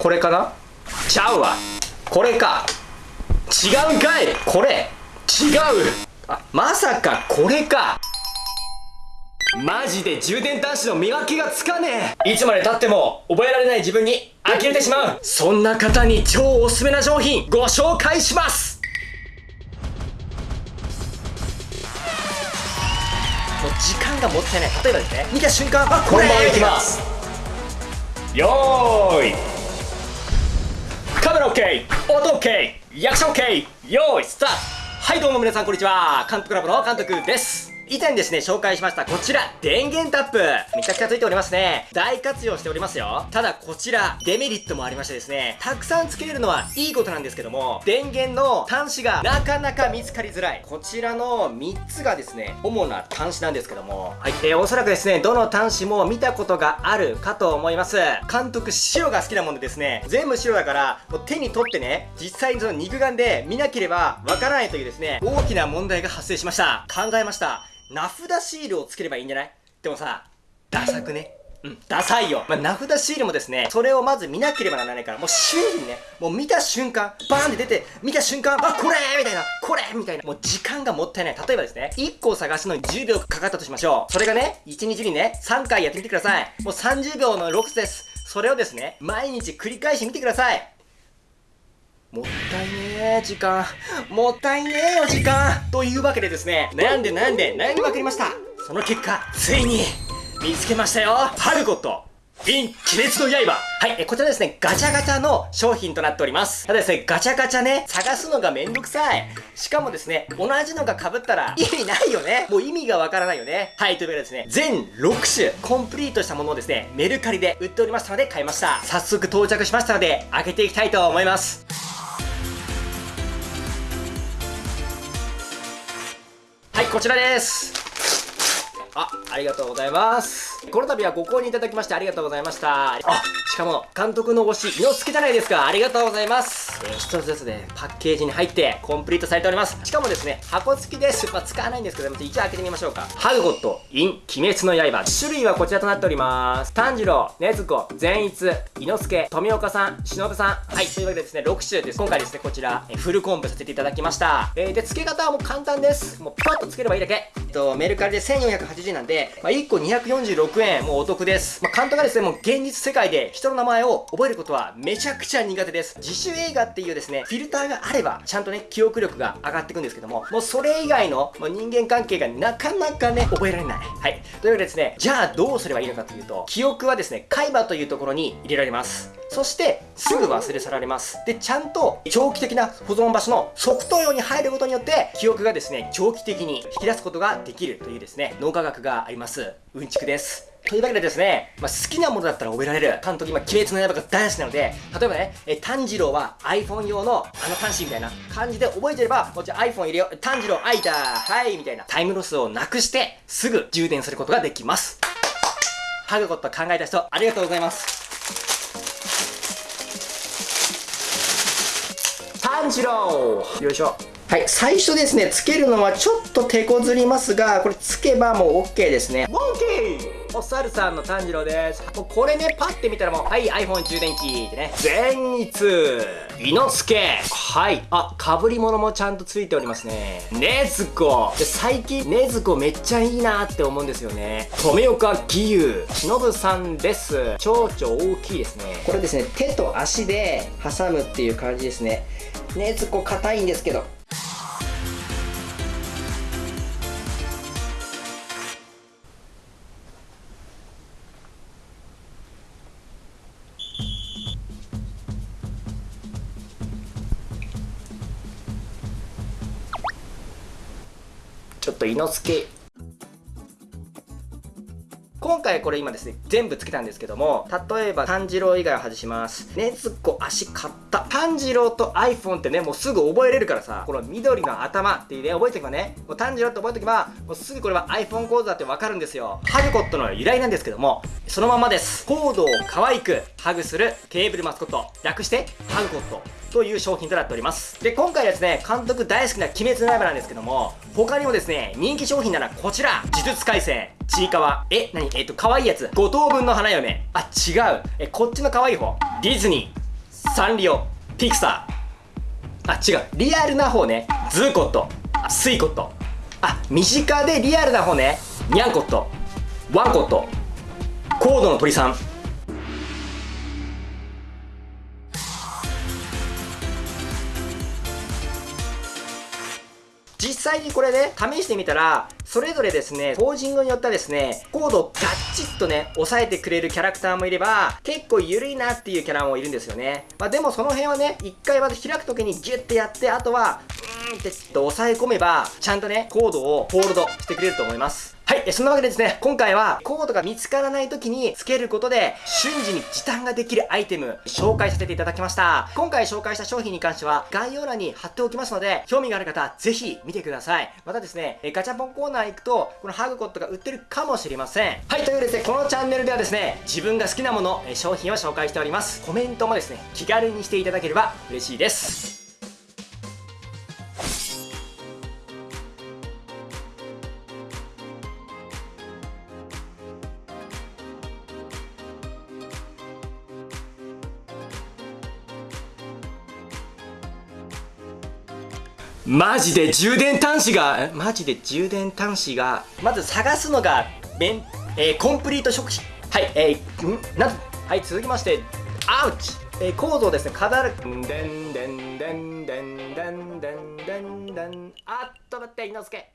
これかな？ちゃうわ。これか。違うんかい。これ。違う。あまさかこれか。マジで充電端子の見分けがつかねえ。いつまでたっても覚えられない自分に呆れてしまう。そんな方に超おすすめな商品ご紹介します。もう時間がもったいない。例えばですね見た瞬間あこれ。本番いきます。よーいカメラ OK 音 OK 役者 OK よーいスタート。はいどうも皆さんこんにちは。監督ラボの監督です。以前ですね、紹介しましたこちら、電源タップ。めちゃくちゃついておりますね。大活用しておりますよ。ただこちら、デメリットもありましてですね、たくさんつけれるのはいいことなんですけども、電源の端子がなかなか見つかりづらい。こちらの3つがですね、主な端子なんですけども、はい。えー、おそらくですね、どの端子も見たことがあるかと思います。監督、白が好きなもんでですね、全部白だから、もう手に取ってね、実際にその肉眼で見なければわからないというですね、大きな問題が発生しました。考えました。名札シールをつければいいんじゃない？でもさ、ダサくね？うん、ダサいよ。まあ、名札シールもですね、それをまず見なければならないから、もう瞬時にね、もう見た瞬間、バーンって出て、見た瞬間、あ、これみたいな、これみたいな、もう時間がもったいない。例えばですね、1個を探すのに10秒かかったとしましょう。それがね、1日にね、3回やってみてください。もう30秒の6です。それをですね、毎日繰り返してみてください。もったいねえ時間もったいねえよ時間というわけでですね悩んで悩んで悩みまくりましたその結果ついに見つけましたよハルコット in 鬼滅の刃はい、え、こちらですね、ガチャガチャの商品となっております。ただですね、ガチャガチャね、探すのがめんどくさい。しかもですね、同じのが被ったら意味ないよね。もう意味がわからないよね。はい、というわけでですね、全6種、コンプリートしたものをですね、メルカリで売っておりましたので買いました。早速到着しましたので、開けていきたいと思います。こちらですあ、ありがとうございます。この度はご購入いただきましてありがとうございました。あ、しかも、監督の推し、猪之助じゃないですか。ありがとうございます。えー、一つずつで、パッケージに入ってコンプリートされております。しかもですね、箱付きです。まあ、使わないんですけども、一応開けてみましょうか。ハグゴット、イン、鬼滅の刃。種類はこちらとなっております。炭治郎、禰豆子、善逸、猪之助、富岡さん、忍さん。はい、というわけでですね、6種です。今回ですね、こちら、えフルコンプさせていただきました。えー、で、付け方はもう簡単です。もうパッと付ければいいだけ。えっと、メルカリで1480円なんで、まあ、1個246円、もうお得です。まあ、監督がですね、もう現実世界で人の名前を覚えることはめちゃくちゃ苦手です。自主映画っていうですね、フィルターがあれば、ちゃんとね、記憶力が上がっていくんですけども、もうそれ以外の、もう人間関係がなかなかね、覚えられない。はい。というわけでですね、じゃあどうすればいいのかというと、記憶はですね、海馬というところに入れられます。そして、すぐ忘れ去られます。で、ちゃんと長期的な保存場所の側頭葉に入ることによって、記憶がですね、長期的に引き出すことができるというですね、脳科学があります。うんちくです。というわけでですね、まあ、好きなものだったら覚えられる。監督今、鬼滅の刃が大好きなので、例えばね、え炭治郎は iPhone 用のあの端子みたいな感じで覚えてれば、こっち iPhone 入れよ。炭治郎開いたはいみたいなタイムロスをなくして、すぐ充電することができます。ハグコット考えた人、ありがとうございます。炭治郎よいしょはい、最初ですね、つけるのはちょっと手こずりますが、これつけばもう OK ですね。OK! お猿さんの炭治郎です。もうこれね、パッて見たらもう、はい、iPhone 充電器ってね。善逸伊之助はい。あ、被り物もちゃんとついておりますね。ねずこ最近、ねずこめっちゃいいなって思うんですよね。富岡義勇忍さんです。蝶々大きいですね。これですね、手と足で挟むっていう感じですね。ねずこ硬いんですけど。ちょっと伊之助今回これ今ですね、全部つけたんですけども、例えば炭治郎以外を外します。ねずこ足買った。炭治郎と iPhone ってね、もうすぐ覚えれるからさ、この緑の頭っていうね、覚えておけばね、もう炭治郎って覚えておけば、もうすぐこれは iPhone 講座ってわかるんですよ。ハグコットの由来なんですけども、そのままです。コードを可愛くハグするケーブルマスコット。略して、ハグコット。という商品となっております。で、今回ですね、監督大好きな鬼滅の刃なんですけども、他にもですね、人気商品ならこちら、呪術廻戦、ちいかわ。え、なにえっ、と、可愛いやつ。5等分の花嫁。あ、違う。え、こっちの可愛い方。ディズニー。サンリオピクサーあ違うリアルな方ねズーコットスイコットあ身近でリアルな方ねニャンコットワンコットコードの鳥さん実際にこれね、試してみたら、それぞれですね、ポージングによってはですね、コードをガッチッとね、押さえてくれるキャラクターもいれば、結構緩いなっていうキャラもいるんですよね。まあでもその辺はね、一回まず開く時にギュッてやって、あとは、うーんってちょっと押さえ込めば、ちゃんとね、コードをホールドしてくれると思います。はい、そんなわけでですね、今回はコードが見つからない時につけることで瞬時に時短ができるアイテム紹介させていただきました。今回紹介した商品に関しては概要欄に貼っておきますので、興味がある方はぜひ見てください。またですね、ガチャポンコーナー行くと、このハグコットが売ってるかもしれません。はい、というわけででね、このチャンネルではですね、自分が好きなもの、商品を紹介しております。コメントもですね、気軽にしていただければ嬉しいです。マジで充電端子がマジで充電端子がまず探すのがめん、えー、コンプリート食品。はいえー、ん？なんはい続きましてアウチ、えー、構造ですね。カダルでんでんでんでんでんでんでんでん。あっと待って猪之助。